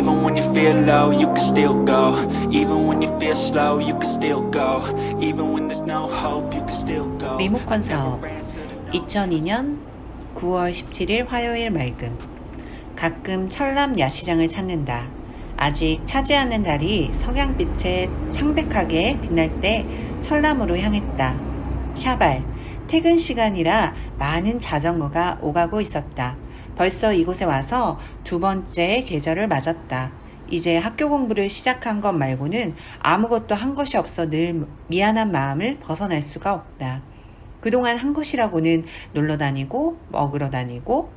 Even when you feel low, you can still go Even when you feel slow, you can still go Even when there's no hope, you can still go 리모 컨 사업 2002년 9월 17일 화요일 맑음 가끔 철남 야시장을 찾는다. 아직 차지 않는 달이 석양빛에 창백하게 빛날 때 철남으로 향했다. 샤발 퇴근 시간이라 많은 자전거가 오가고 있었다. 벌써 이곳에 와서 두 번째 계절을 맞았다. 이제 학교 공부를 시작한 것 말고는 아무것도 한 것이 없어 늘 미안한 마음을 벗어날 수가 없다. 그동안 한 것이라고는 놀러 다니고 먹으러 다니고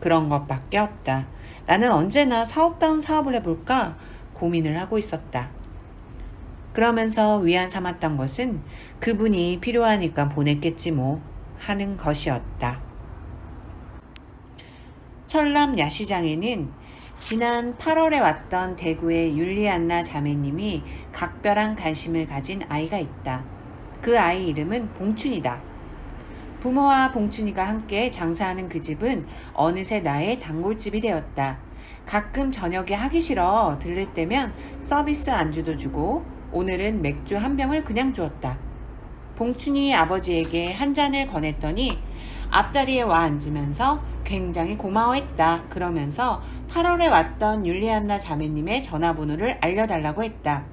그런 것밖에 없다. 나는 언제나 사업다운 사업을 해볼까 고민을 하고 있었다. 그러면서 위안 삼았던 것은 그분이 필요하니까 보냈겠지 뭐 하는 것이었다. 철남 야시장에는 지난 8월에 왔던 대구의 율리안나 자매님이 각별한 관심을 가진 아이가 있다. 그 아이 이름은 봉춘이다. 부모와 봉춘이가 함께 장사하는 그 집은 어느새 나의 단골집이 되었다. 가끔 저녁에 하기 싫어 들를 때면 서비스 안주도 주고 오늘은 맥주 한 병을 그냥 주었다. 봉춘이 아버지에게 한 잔을 권했더니 앞자리에 와 앉으면서 굉장히 고마워했다. 그러면서 8월에 왔던 율리안나 자매님의 전화번호를 알려달라고 했다.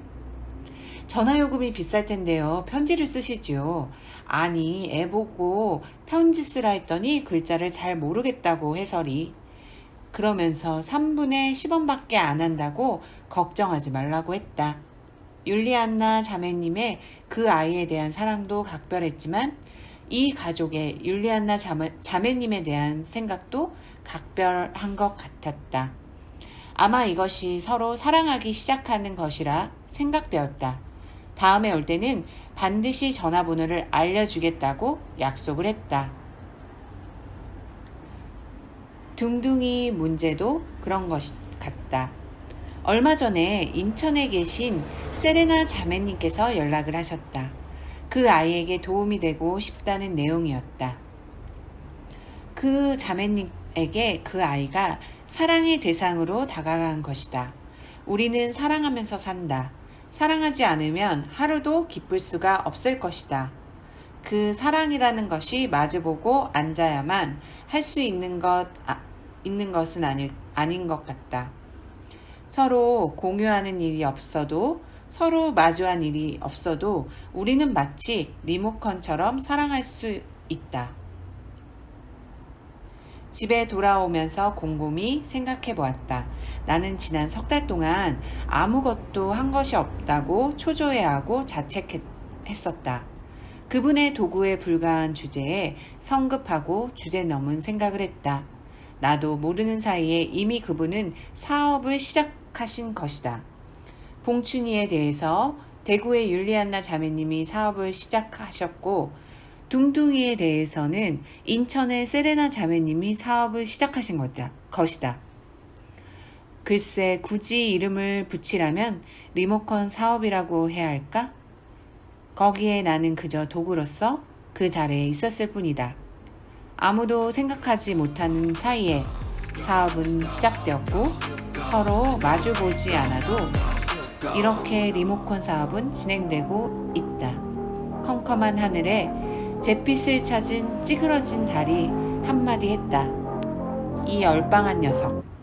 전화요금이 비쌀 텐데요. 편지를 쓰시지요. 아니, 애 보고 편지 쓰라 했더니 글자를 잘 모르겠다고 해설이. 그러면서 3분의 10원밖에 안 한다고 걱정하지 말라고 했다. 율리안나 자매님의 그 아이에 대한 사랑도 각별했지만 이 가족의 율리안나 자매, 자매님에 대한 생각도 각별한 것 같았다. 아마 이것이 서로 사랑하기 시작하는 것이라 생각되었다. 다음에 올 때는 반드시 전화번호를 알려주겠다고 약속을 했다. 둥둥이 문제도 그런 것 같다. 얼마 전에 인천에 계신 세레나 자매님께서 연락을 하셨다. 그 아이에게 도움이 되고 싶다는 내용이었다. 그 자매님에게 그 아이가 사랑의 대상으로 다가간 것이다. 우리는 사랑하면서 산다. 사랑하지 않으면 하루도 기쁠 수가 없을 것이다. 그 사랑이라는 것이 마주보고 앉아야만 할 수 있는 것, 아, 있는 것은 아니, 아닌 것 같다. 서로 공유하는 일이 없어도 서로 마주한 일이 없어도 우리는 마치 리모컨처럼 사랑할 수 있다. 집에 돌아오면서 곰곰이 생각해 보았다. 나는 지난 석 달 동안 아무것도 한 것이 없다고 초조해하고 자책했었다. 그분의 도구에 불과한 주제에 성급하고 주제 넘은 생각을 했다. 나도 모르는 사이에 이미 그분은 사업을 시작하신 것이다. 봉춘이에 대해서 대구의 율리안나 자매님이 사업을 시작하셨고 둥둥이에 대해서는 인천의 세레나 자매님이 사업을 시작하신 것이다. 글쎄 굳이 이름을 붙이라면 리모컨 사업이라고 해야 할까? 거기에 나는 그저 도구로서 그 자리에 있었을 뿐이다. 아무도 생각하지 못하는 사이에 사업은 시작되었고 서로 마주보지 않아도 이렇게 리모컨 사업은 진행되고 있다. 컴컴한 하늘에 잿빛을 찾은 찌그러진 달이 한마디 했다. 이 얼빵한 녀석.